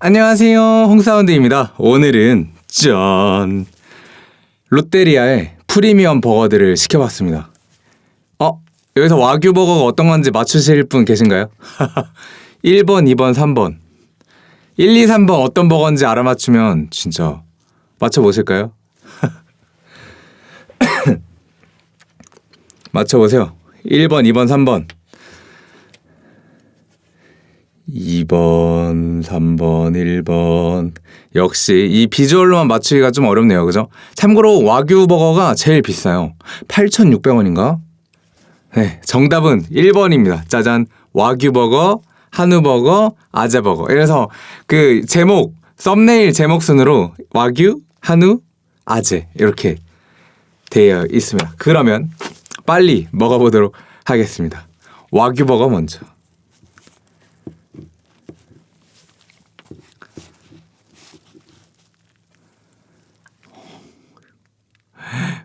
안녕하세요 홍사운드입니다 오늘은 짠 롯데리아의 프리미엄 버거들을 시켜봤습니다 어? 여기서 와규 버거가 어떤 건지 맞추실 분 계신가요? 1번, 2번, 3번 1, 2, 3번 어떤 버거인지 알아맞추면 진짜 맞춰보실까요? 맞춰보세요 1번, 2번, 3번 2번, 3번, 1번. 역시 이 비주얼로만 맞추기가 좀 어렵네요. 그죠? 참고로 와규 버거가 제일 비싸요. 8,600원인가? 네, 정답은 1번입니다. 짜잔. 와규 버거, 한우 버거, 아재 버거. 이래서 그 제목, 썸네일 제목 순으로 와규, 한우, 아재 이렇게 되어 있습니다. 그러면 빨리 먹어보도록 하겠습니다. 와규 버거 먼저.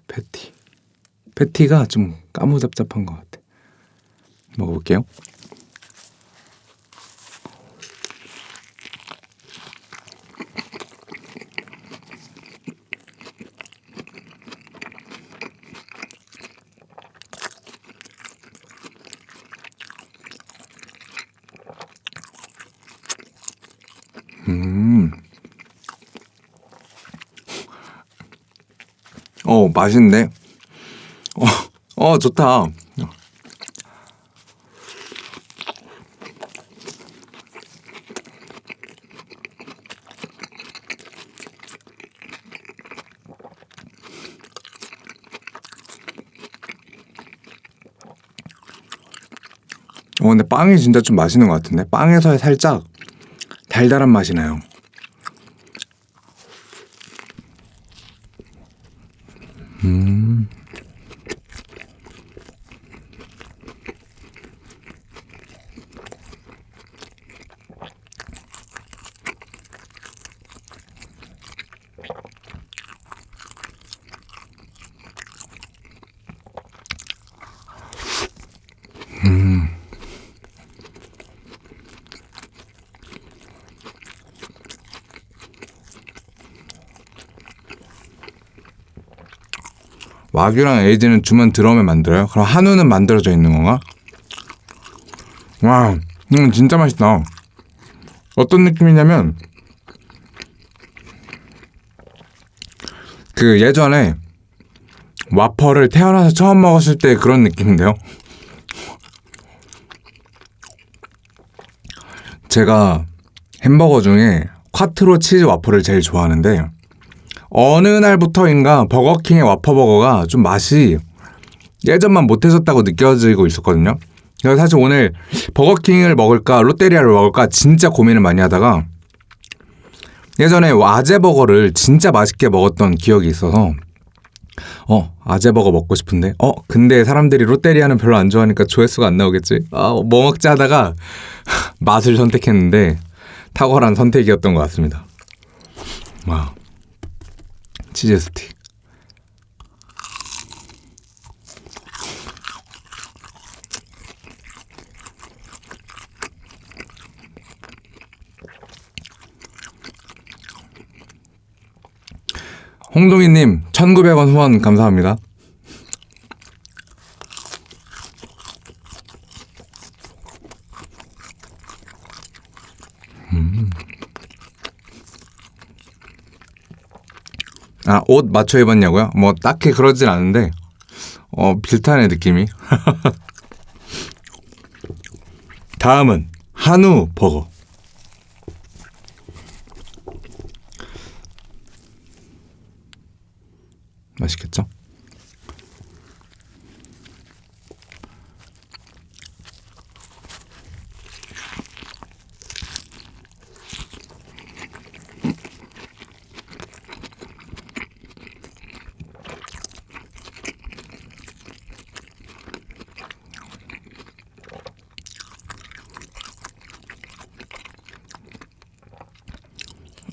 패티. 패티가 좀 까무잡잡한 것 같아. 먹어볼게요. 음. 어, 맛있네. 어, 어, 좋다. 어, 근데 빵이 진짜 좀 맛있는 것 같은데? 빵에서 살짝 달달한 맛이 나요. 와규랑 에이드는 주문 들어오면 만들어요? 그럼 한우는 만들어져 있는 건가? 와, 음, 진짜 맛있다. 어떤 느낌이냐면 그 예전에 와퍼를 태어나서 처음 먹었을 때 그런 느낌인데요. 제가 햄버거 중에 콰트로 치즈 와퍼를 제일 좋아하는데 어느 날부터인가 버거킹의 와퍼버거가 좀 맛이 예전만 못해졌다고 느껴지고 있었거든요. 그래서 사실 오늘 버거킹을 먹을까 롯데리아를 먹을까 진짜 고민을 많이 하다가 예전에 아재버거를 진짜 맛있게 먹었던 기억이 있어서 어 아재버거 먹고 싶은데? 어 근데 사람들이 롯데리아는 별로 안 좋아하니까 조회수가 안 나오겠지? 아 뭐 먹지 하다가 맛을 선택했는데 탁월한 선택이었던 것 같습니다. 와. 치즈 스틱. 홍동희님 1900원 후원 감사합니다. 아, 옷 맞춰 입었냐고요? 뭐 딱히 그러진 않은데 어, 비슷하네 느낌이. 다음은 한우 버거. 맛 있겠죠?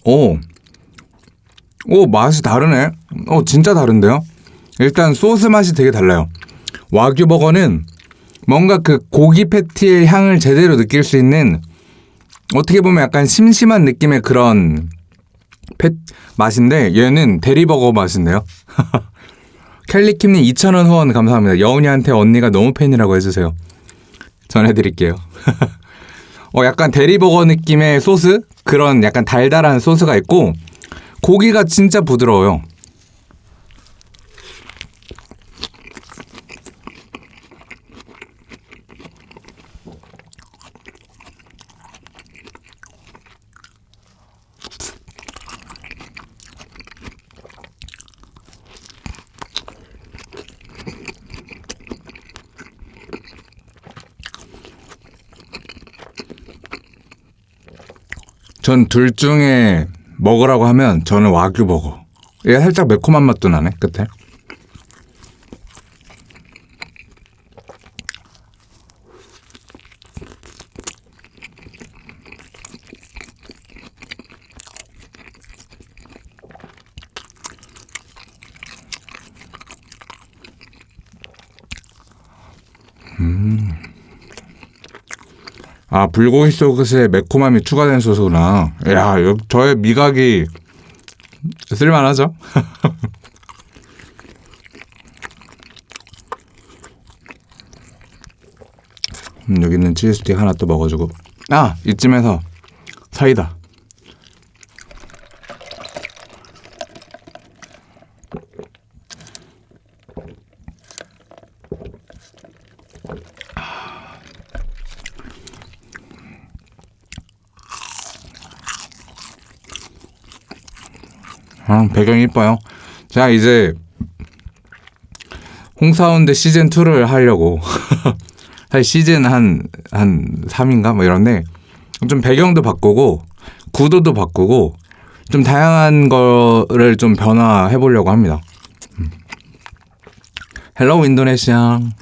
오, 오 맛이 다르네. 어 진짜 다른데요? 일단 소스 맛이 되게 달라요. 와규 버거는 뭔가 그 고기 패티의 향을 제대로 느낄 수 있는 어떻게 보면 약간 심심한 느낌의 그런 펫 맛인데 얘는 대리버거 맛인데요. 켈리킴님 2,000원 후원 감사합니다. 여운이한테 언니가 너무 팬이라고 해주세요. 전해드릴게요. 어, 약간 대리버거 느낌의 소스? 그런 약간 달달한 소스가 있고 고기가 진짜 부드러워요. 전 둘 중에 먹으라고 하면 저는 와규 버거. 얘 살짝 매콤한 맛도 나네 끝에. 아 불고기 소스에 매콤함이 추가된 소스구나. 야, 요- 저의 미각이 쓸만하죠? 음, 여기 있는 치즈 스틱 하나 또 먹어주고. 아 이쯤에서 사이다. 아, 배경이 이뻐요. 자, 이제 홍사운드 시즌 2를 하려고 사실 시즌 한 한 3인가 뭐 이런데 좀 배경도 바꾸고 구도도 바꾸고 좀 다양한 거를 좀 변화해 보려고 합니다. Hello 인도네시아. 음.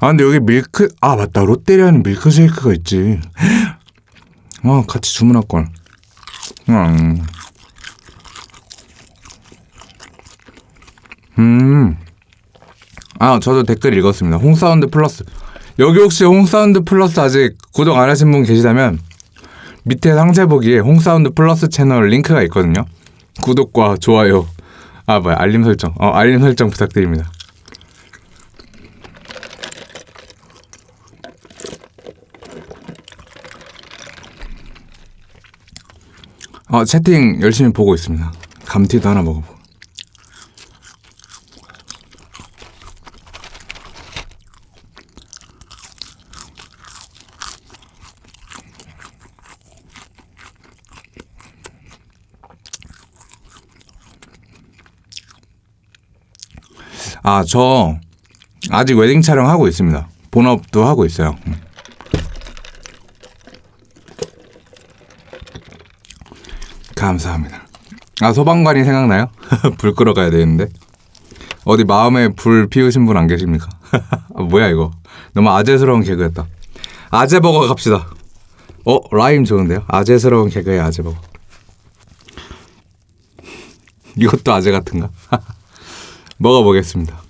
아 근데 여기 밀크 아 맞다 롯데리아는 밀크쉐이크가 있지. 아 같이 주문할 걸. 음. 음. 아, 저도 댓글 읽었습니다. 홍사운드 플러스. 여기 혹시 홍사운드 플러스 아직 구독 안 하신 분 계시다면 밑에 상세 보기에 홍사운드 플러스 채널 링크가 있거든요. 구독과 좋아요. 아, 뭐야. 알림 설정. 어, 알림 설정 부탁드립니다. 어, 채팅 열심히 보고 있습니다. 감튀도 하나 먹어보고. 아, 저 아직 웨딩 촬영하고 있습니다. 본업도 하고 있어요. 음. 감사합니다. 아, 소방관이 생각나요? 불 끄러 가야 되는데. 어디 마음에 불 피우신 분 안 계십니까? 아, 뭐야 이거. 너무 아재스러운 개그였다. 아재버거 갑시다. 어, 라임 좋은데요? 아재스러운 개그의 아재버거. 이것도 아재 같은가? 먹어보겠습니다.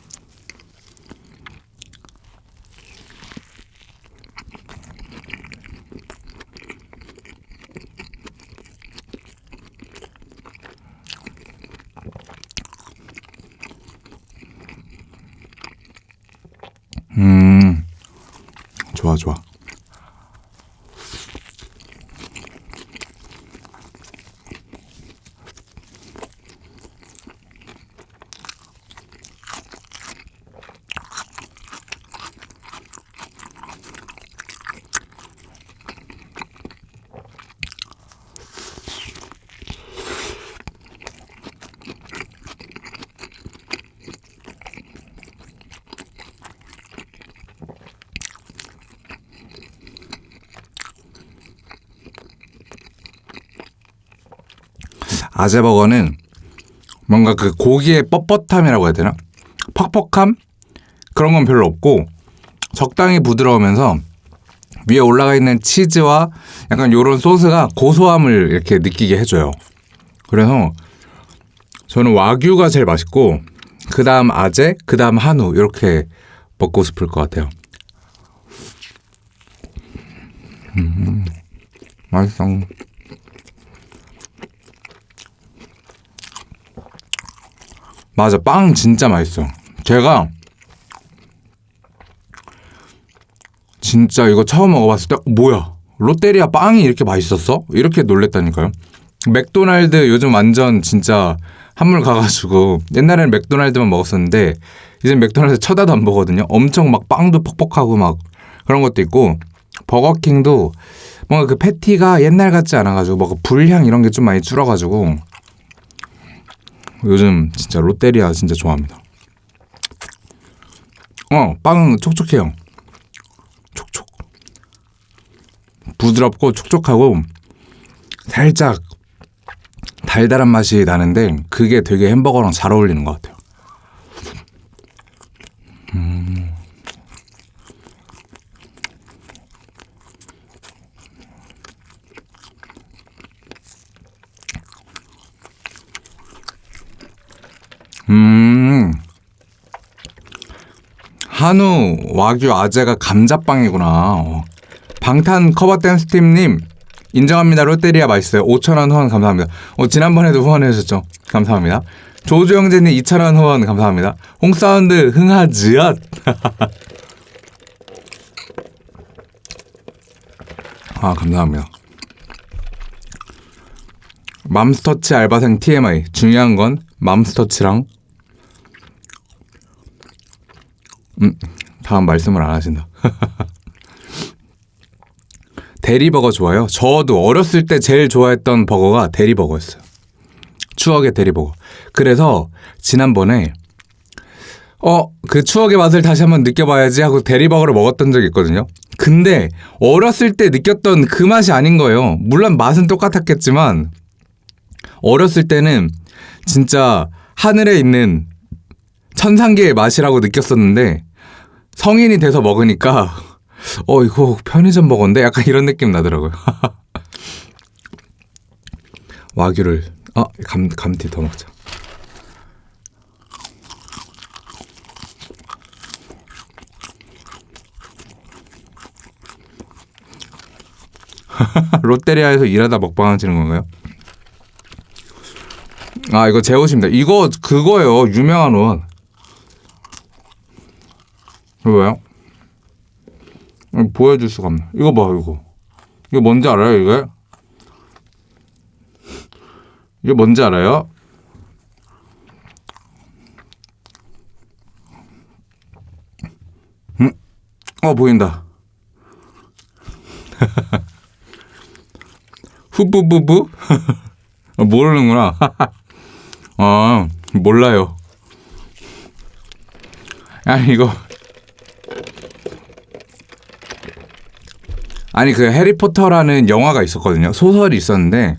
음, 좋아, 좋아. 아재버거는 뭔가 그 고기의 뻣뻣함이라고 해야 되나? 퍽퍽함? 그런 건 별로 없고 적당히 부드러우면서 위에 올라가 있는 치즈와 약간 요런 소스가 고소함을 이렇게 느끼게 해줘요. 그래서 저는 와규가 제일 맛있고 그 다음 아재, 그 다음 한우 이렇게 먹고 싶을 것 같아요. 음, 맛있어. 맞아, 빵 진짜 맛있어. 제가 진짜 이거 처음 먹어봤을 때 어, 뭐야 롯데리아 빵이 이렇게 맛있었어? 이렇게 놀랬다니까요. 맥도날드 요즘 완전 진짜 한물 가가지고 옛날에는 맥도날드만 먹었었는데 이제 맥도날드 쳐다도 안 보거든요. 엄청 막 빵도 퍽퍽하고 막 그런 것도 있고 버거킹도 뭔가 그 패티가 옛날 같지 않아가지고 뭔가 불향 이런 게 좀 많이 줄어가지고 요즘 진짜 롯데리아 진짜 좋아합니다. 어, 빵은 촉촉해요. 촉촉. 부드럽고 촉촉하고 살짝 달달한 맛이 나는데 그게 되게 햄버거랑 잘 어울리는 것 같아요. 음. 음. 한우 와규 아재가 감자빵이구나. 어. 방탄 커버 댄스 팀님 인정합니다. 롯데리아 맛있어요. 5,000원 후원 감사합니다. 어, 지난번에도 후원해 주셨죠. 감사합니다. 조주 형제님 2,000원 후원 감사합니다. 홍사운드 흥하지엇. 아, 감사합니다. 맘스터치 알바생 TMI. 중요한 건 맘스터치랑 음, 다음 말씀을 안 하신다. 대리버거 좋아요. 저도 어렸을 때 제일 좋아했던 버거가 대리버거였어요. 추억의 대리버거. 그래서 지난번에 어, 그 추억의 맛을 다시 한번 느껴봐야지 하고 대리버거를 먹었던 적이 있거든요. 근데 어렸을 때 느꼈던 그 맛이 아닌 거예요. 물론 맛은 똑같았겠지만 어렸을 때는 진짜 하늘에 있는 천상계의 맛이라고 느꼈었는데 성인이 돼서 먹으니까 어 이거 편의점 버거인데 약간 이런 느낌 나더라고요. 와규를 아 감 감튀 더 먹자. 롯데리아에서 일하다 먹방 하시는 건가요? 아 이거 제 옷입니다. 이거 그거예요. 유명한 옷. 왜요? 보여줄 수가 없네. 이거 봐 이거. 이거 뭔지 알아요 이게? 이게 뭔지 알아요? 음? 어 보인다. 후부부부? 모르는구나. 아 몰라요. 아니 이거 아니 그 해리포터라는 영화가 있었거든요. 소설이 있었는데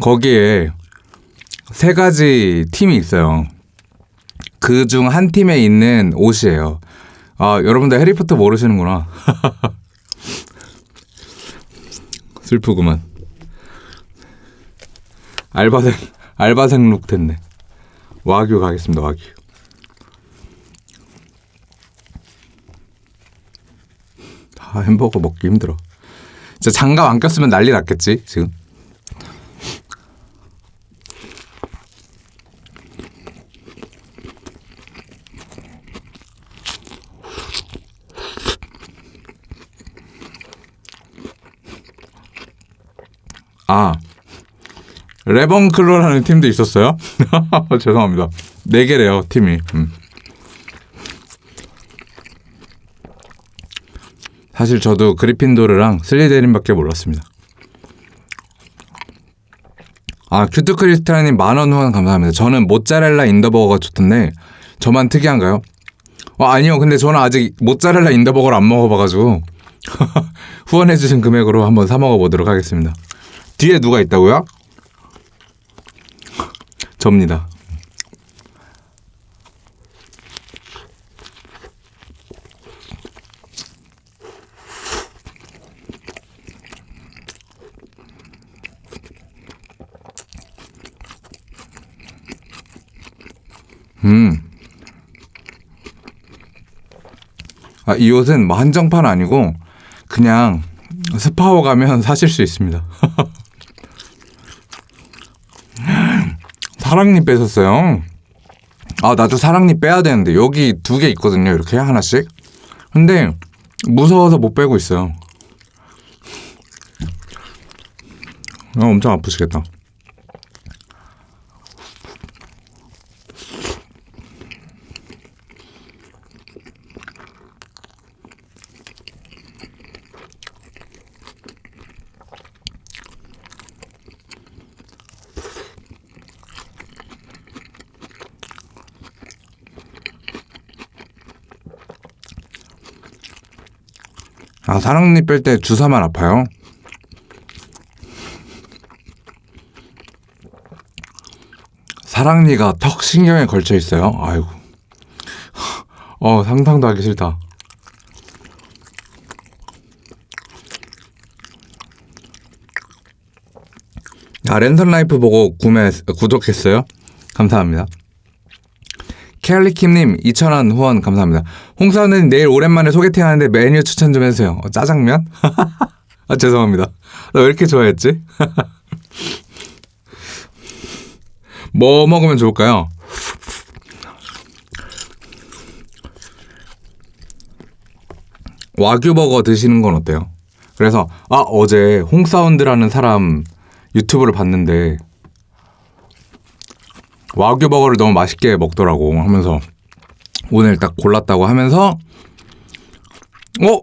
거기에 세 가지 팀이 있어요. 그 중 한 팀에 있는 옷이에요. 아 여러분들 해리포터 모르시는구나. 슬프구만. 알바생 알바생 룩 됐네. 와규 가겠습니다. 와규. 아, 햄버거 먹기 힘들어. 진짜 장갑 안 꼈으면 난리 났겠지, 지금. 아, 레번클로라는 팀도 있었어요? 죄송합니다. 네 개래요, 팀이. 음. 사실 저도 그리핀도르랑 슬리데린밖에 몰랐습니다. 아 큐트 크리스탈님 만원 후원 감사합니다. 저는 모짜렐라 인더버거가 좋던데 저만 특이한가요? 어, 아니요. 근데 저는 아직 모짜렐라 인더버거를 안 먹어봐가지고 후원해주신 금액으로 한번 사 먹어보도록 하겠습니다. 뒤에 누가 있다고요? 접니다. 음. 아, 이 옷은 뭐 한정판 아니고 그냥 스파오 가면 사실 수 있습니다. 사랑니 빼셨어요? 아 나도 사랑니 빼야 되는데 여기 두 개 있거든요 이렇게 하나씩. 근데 무서워서 못 빼고 있어요. 어, 엄청 아프시겠다 사랑니 뺄 때 주사만 아파요? 사랑니가 턱 신경에 걸쳐 있어요. 아이고. 어 상상도 하기 싫다. 아 랜선 라이프 보고 구매 구독했어요. 감사합니다. 켈리킴님 2,000원 후원 감사합니다. 홍사원님 내일 오랜만에 소개팅 하는데 메뉴 추천 좀 해주세요. 어, 짜장면? 아 죄송합니다. 나 왜 이렇게 좋아했지? 뭐 먹으면 좋을까요? 와규 버거 드시는 건 어때요? 그래서 아 어제 홍사운드라는 사람 유튜브를 봤는데 와규 버거를 너무 맛있게 먹더라고 하면서 오늘 딱 골랐다고 하면서 어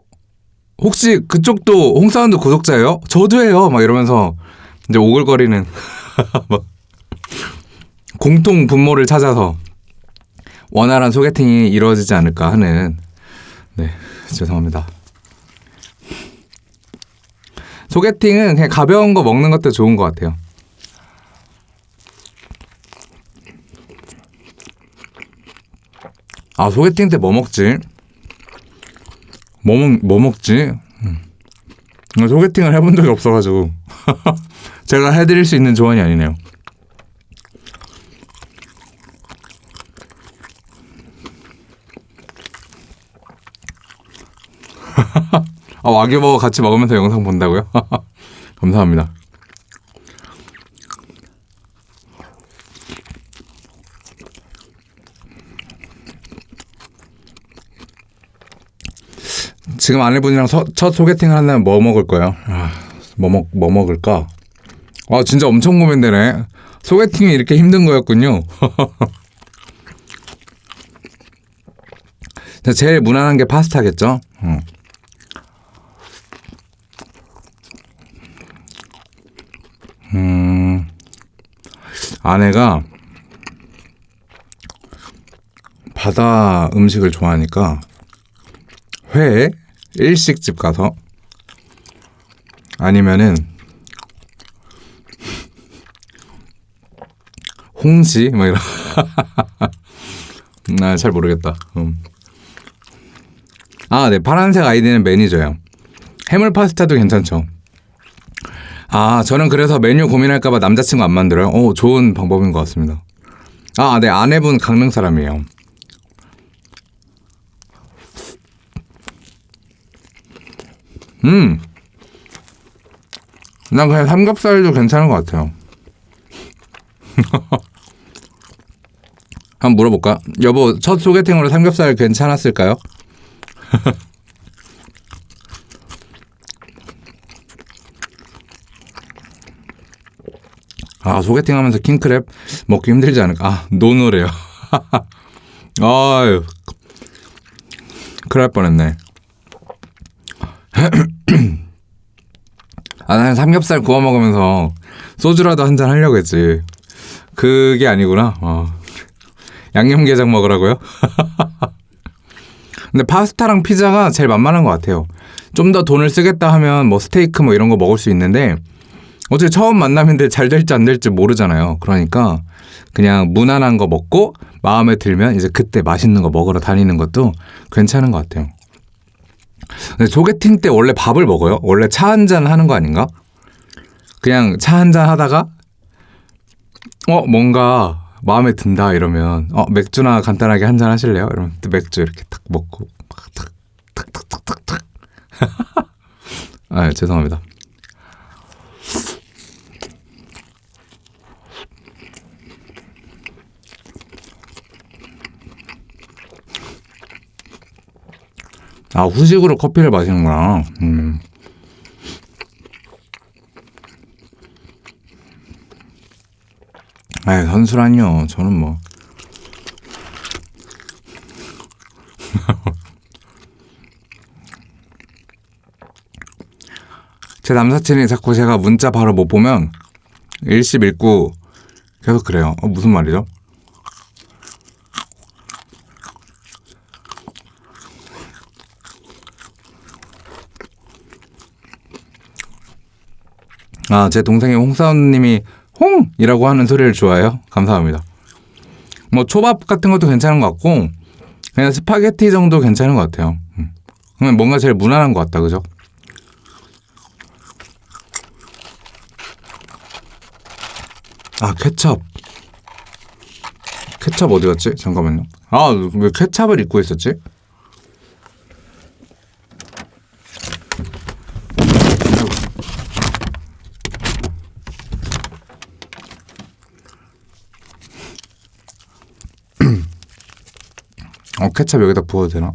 혹시 그쪽도 홍사운드 구독자예요? 저도예요. 막 이러면서 이제 오글거리는 막 공통 분모를 찾아서 원활한 소개팅이 이루어지지 않을까 하는 네 죄송합니다. 소개팅은 그냥 가벼운 거 먹는 것도 좋은 것 같아요. 아 소개팅 때 뭐 먹지? 뭐, 먹, 뭐 먹지? 음. 소개팅을 해본 적이 없어가지고 제가 해드릴 수 있는 조언이 아니네요. 아, 와규버거 같이 먹으면서 영상 본다고요? 감사합니다. 지금 아내분이랑 서, 첫 소개팅을 한다면 뭐 먹을 거예요? 아, 뭐, 먹, 뭐 먹을까? 아, 진짜 엄청 고민되네. 소개팅이 이렇게 힘든 거였군요. 제일 무난한 게 파스타겠죠? 음. 음, 아내가 바다 음식을 좋아하니까 회 일식집 가서 아니면은 홍시 뭐 이런 나잘 모르겠다. 음. 아, 네 파란색 아이디는 매니저요. 해물 파스타도 괜찮죠. 아, 저는 그래서 메뉴 고민할까봐 남자친구 안 만들어요. 오, 좋은 방법인 것 같습니다. 아, 네 아내분 강릉 사람이에요. 음. 난 그냥 삼겹살도 괜찮은 것 같아요. 한번 물어볼까? 여보, 첫 소개팅으로 삼겹살 괜찮았을까요? 아, 소개팅 하면서 킹크랩 먹기 힘들지 않을까? 아, 노노래요. 아유. 날 뻔했네. 아, 나는 삼겹살 구워 먹으면서 소주라도 한 잔 하려고 했지. 그게 아니구나. 어. 양념게장 먹으라고요? 근데 파스타랑 피자가 제일 만만한 것 같아요. 좀 더 돈을 쓰겠다 하면 뭐 스테이크 뭐 이런 거 먹을 수 있는데 어차피 처음 만남인데 잘 될지 안 될지 모르잖아요. 그러니까 그냥 무난한 거 먹고 마음에 들면 이제 그때 맛있는 거 먹으러 다니는 것도 괜찮은 것 같아요. 소개팅 때 원래 밥을 먹어요? 원래 차 한 잔 하는 거 아닌가? 그냥 차 한 잔 하다가 어 뭔가 마음에 든다 이러면 어 맥주나 간단하게 한 잔 하실래요? 이러면 또 맥주 이렇게 탁 먹고 탁탁탁탁탁탁 아 죄송합니다. 아 후식으로 커피를 마시는구나. 음. 아 선수란요. 저는 뭐. 제 남사친이 자꾸 제가 문자 바로 못 보면 일시일구 계속 그래요. 어, 무슨 말이죠? 아, 제 동생이 홍사원님이 홍 이라고 하는 소리를 좋아해요. 감사합니다. 뭐 초밥 같은 것도 괜찮은 것 같고 그냥 스파게티 정도 괜찮은 것 같아요. 음. 그냥 뭔가 제일 무난한 것 같다, 그죠? 아 케첩. 케첩 어디 갔지? 잠깐만요. 아 왜 케첩을 잊고 있었지? 어 케첩 여기다 부어도 되나?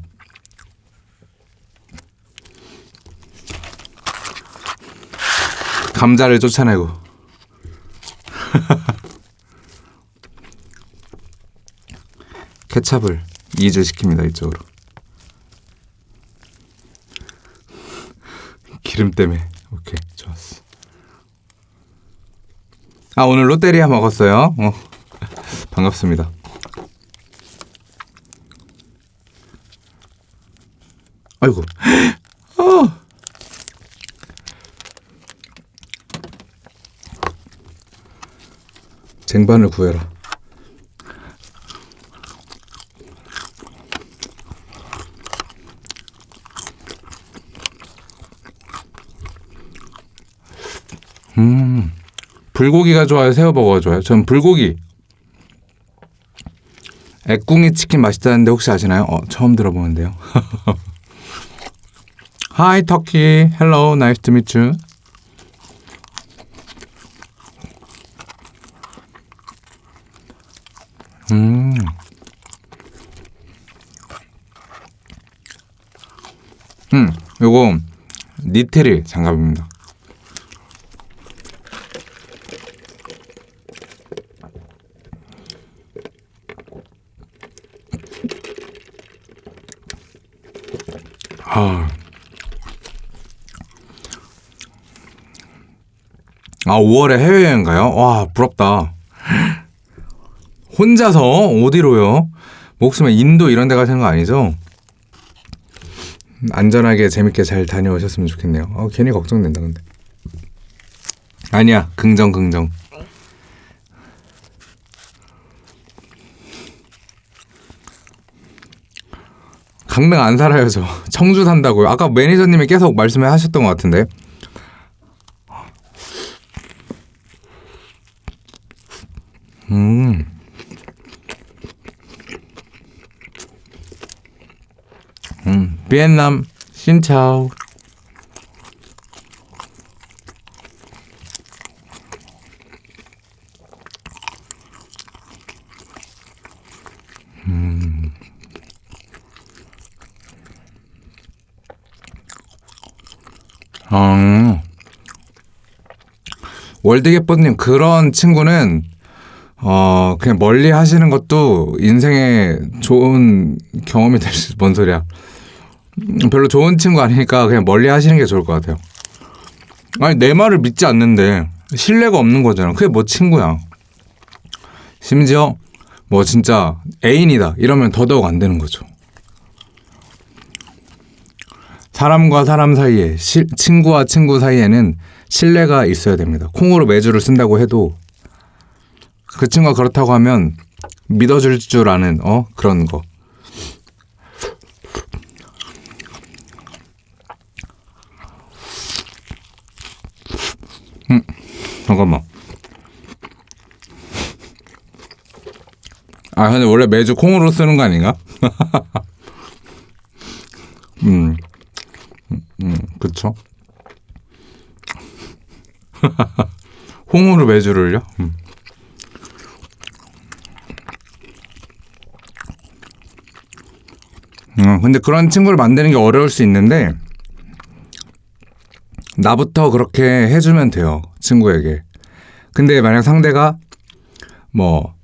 감자를 쫓아내고. 케찹을 이주시킵니다 이쪽으로. 기름 때문에. 오케이 좋았어. 아 오늘 롯데리아 먹었어요? 어, 반갑습니다 아이고 아. 쟁반을 구해라 음, 불고기가 좋아요? 새우버거가 좋아요? 전 불고기. 애꿍이 치킨 맛있다는데 혹시 아시나요? 어, 처음 들어보는데요. Hi, Turkey. Hello, nice to meet you. 음. 음, 요거 니트릴 장갑입니다. 아, 5월에 해외여행 가요? 와, 부럽다. 혼자서 어디로요? 목숨에 인도 이런 데 가시는 거 아니죠? 안전하게 재밌게 잘 다녀오셨으면 좋겠네요. 어, 괜히 걱정된다 근데. 아니야, 긍정 긍정. 강릉 안 살아요 저 청주 산다고요 아까 매니저님이 계속 말씀을 하셨던 것 같은데 음. 음, 비엔남 신차오 어. 월드게퍼님 그런 친구는 어 그냥 멀리 하시는 것도 인생에 좋은 경험이 될 수. 뭔 소리야? 음, 별로 좋은 친구 아니니까 그냥 멀리 하시는 게 좋을 것 같아요. 아니 내 말을 믿지 않는데 신뢰가 없는 거잖아. 그게 뭐 친구야? 심지어 뭐 진짜 애인이다 이러면 더더욱 안 되는 거죠. 사람과 사람 사이에 시, 친구와 친구 사이에는 신뢰가 있어야 됩니다. 콩으로 매주를 쓴다고 해도 그 친구가 그렇다고 하면 믿어줄 줄 아는 어 그런 거. 음 잠깐만. 아 근데 원래 매주 콩으로 쓰는 거 아닌가? 음. 음, 그쵸? 홍으로 매주를요? 음. 음, 근데 그런 친구를 만드는 게 어려울 수 있는데 나부터 그렇게 해주면 돼요 친구에게. 근데 만약 상대가 뭐